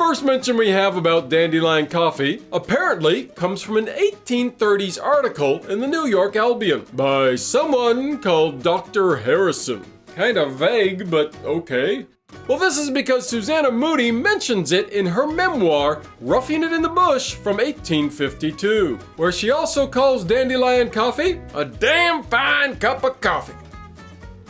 first mention we have about dandelion coffee apparently comes from an 1830s article in the New York Albion by someone called Dr. Harrison. Kind of vague, but okay. Well, this is because Susanna Moodie mentions it in her memoir, Roughing It in the Bush from 1852, where she also calls dandelion coffee a damn fine cup of coffee.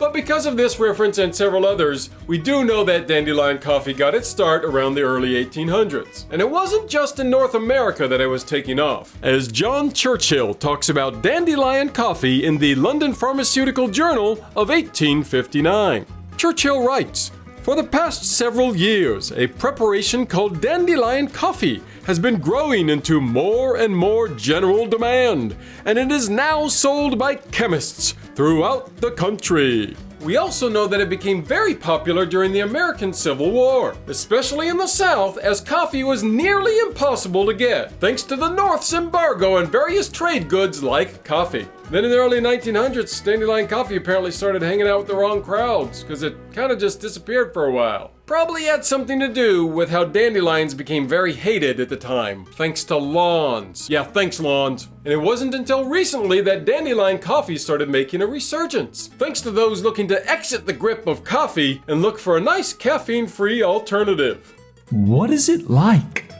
But because of this reference and several others, we do know that dandelion coffee got its start around the early 1800s. And it wasn't just in North America that it was taking off, as John Churchill talks about dandelion coffee in the London Pharmaceutical Journal of 1859. Churchill writes, for the past several years, a preparation called dandelion coffee has been growing into more and more general demand, and it is now sold by chemists throughout the country. We also know that it became very popular during the American Civil War, especially in the South, as coffee was nearly impossible to get, thanks to the North's embargo on various trade goods like coffee. Then in the early 1900s, Dandelion Coffee apparently started hanging out with the wrong crowds, because it kind of just disappeared for a while. Probably had something to do with how dandelions became very hated at the time, thanks to lawns. Yeah, thanks lawns. And it wasn't until recently that dandelion coffee started making a resurgence, thanks to those looking to exit the grip of coffee and look for a nice caffeine-free alternative. What is it like?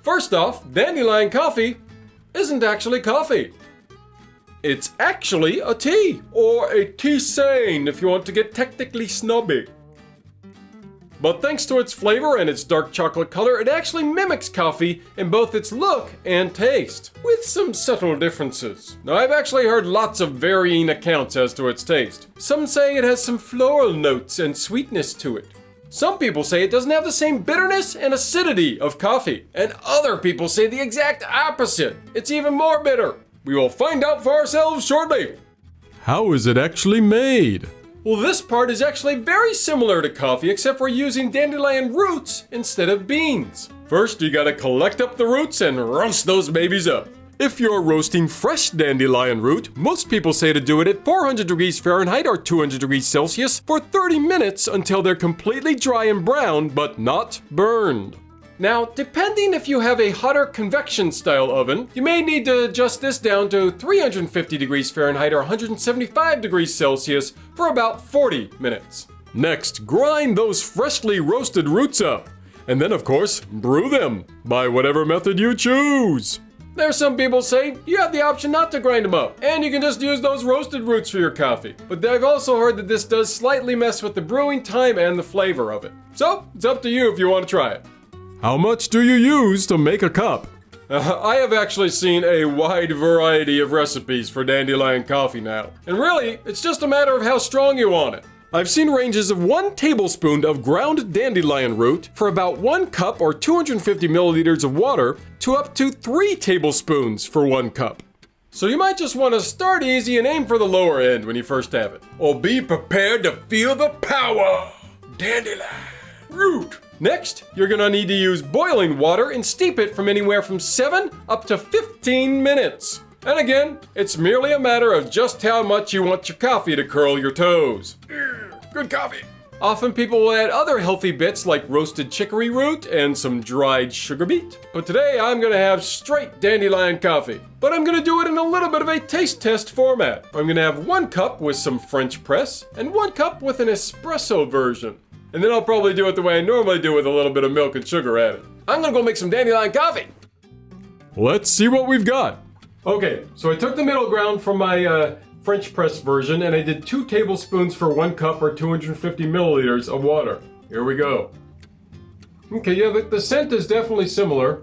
First off, dandelion coffee isn't actually coffee. It's actually a tea, or a tisane if you want to get technically snobby. But thanks to its flavor and its dark chocolate color, it actually mimics coffee in both its look and taste, with some subtle differences. Now I've actually heard lots of varying accounts as to its taste. Some say it has some floral notes and sweetness to it. Some people say it doesn't have the same bitterness and acidity of coffee, and other people say the exact opposite. It's even more bitter. We will find out for ourselves shortly. How is it actually made? Well, this part is actually very similar to coffee, except we're using dandelion roots instead of beans. First, you gotta collect up the roots and roast those babies up. If you're roasting fresh dandelion root, most people say to do it at 400 degrees Fahrenheit or 200 degrees Celsius for 30 minutes until they're completely dry and brown, but not burned. Now, depending if you have a hotter convection style oven, you may need to adjust this down to 350 degrees Fahrenheit or 175 degrees Celsius for about 40 minutes. Next, grind those freshly roasted roots up. And then, of course, brew them by whatever method you choose. There's some people say you have the option not to grind them up, and you can just use those roasted roots for your coffee. But I've also heard that this does slightly mess with the brewing time and the flavor of it. So, it's up to you if you want to try it. How much do you use to make a cup? Uh, I have actually seen a wide variety of recipes for dandelion coffee now. And really, it's just a matter of how strong you want it. I've seen ranges of one tablespoon of ground dandelion root for about one cup or 250 milliliters of water to up to three tablespoons for one cup. So you might just want to start easy and aim for the lower end when you first have it. Or be prepared to feel the power. Dandelion root. Next, you're gonna need to use boiling water and steep it from anywhere from 7 up to 15 minutes. And again, it's merely a matter of just how much you want your coffee to curl your toes. Good coffee. Often people will add other healthy bits like roasted chicory root and some dried sugar beet. But today I'm gonna have straight dandelion coffee. But I'm gonna do it in a little bit of a taste test format. I'm gonna have one cup with some French press and one cup with an espresso version. And then I'll probably do it the way I normally do with a little bit of milk and sugar added. I'm gonna go make some dandelion coffee. Let's see what we've got. Okay, so I took the middle ground from my uh, French press version and I did two tablespoons for one cup or 250 milliliters of water. Here we go. Okay, yeah, the, the scent is definitely similar.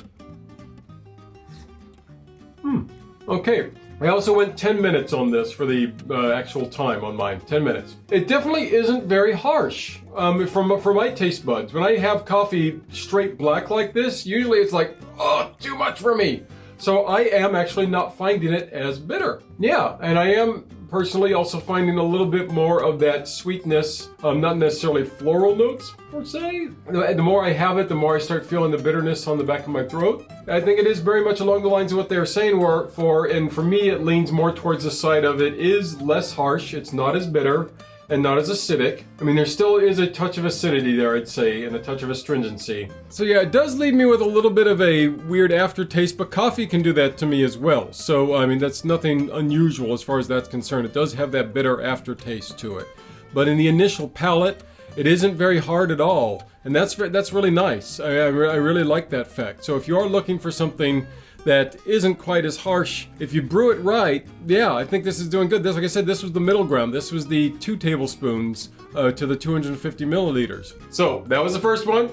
Hmm, okay. I also went 10 minutes on this for the uh, actual time on mine. 10 minutes. It definitely isn't very harsh um, from for my taste buds. When I have coffee straight black like this, usually it's like, oh, too much for me. So I am actually not finding it as bitter. Yeah, and I am personally also finding a little bit more of that sweetness, um, not necessarily floral notes per se. The more I have it, the more I start feeling the bitterness on the back of my throat. I think it is very much along the lines of what they were saying were for, and for me it leans more towards the side of it is less harsh, it's not as bitter, and not as acidic. I mean, there still is a touch of acidity there, I'd say, and a touch of astringency. So yeah, it does leave me with a little bit of a weird aftertaste, but coffee can do that to me as well. So, I mean, that's nothing unusual as far as that's concerned. It does have that bitter aftertaste to it. But in the initial palate, it isn't very hard at all, and that's that's really nice. I, I, re I really like that fact. So if you are looking for something that isn't quite as harsh. If you brew it right, yeah, I think this is doing good. This, like I said, this was the middle ground. This was the two tablespoons uh, to the 250 milliliters. So that was the first one.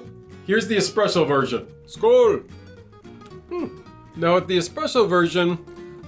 Here's the espresso version. Skål! Hmm. Now with the espresso version,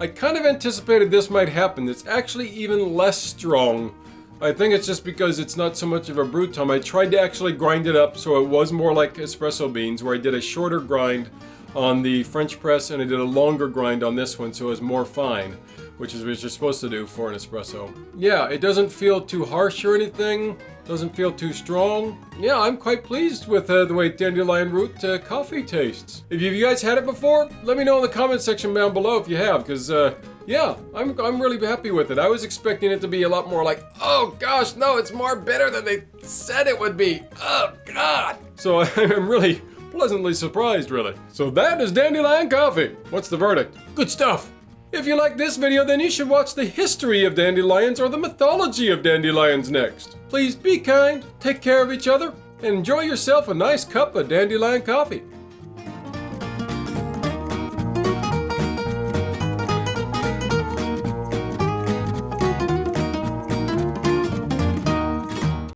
I kind of anticipated this might happen. It's actually even less strong. I think it's just because it's not so much of a brew time. I tried to actually grind it up so it was more like espresso beans, where I did a shorter grind on the French press and I did a longer grind on this one so it was more fine, which is what you're supposed to do for an espresso. Yeah, it doesn't feel too harsh or anything, doesn't feel too strong. Yeah, I'm quite pleased with uh, the way Dandelion Root uh, coffee tastes. If you guys had it before, let me know in the comment section down below if you have, because uh, yeah, I'm, I'm really happy with it. I was expecting it to be a lot more like, oh gosh, no, it's more bitter than they said it would be. Oh god. So I'm really pleasantly surprised, really. So that is Dandelion Coffee. What's the verdict? Good stuff. If you like this video, then you should watch the history of dandelions or the mythology of dandelions next. Please be kind, take care of each other, and enjoy yourself a nice cup of dandelion coffee.